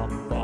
bum, bum.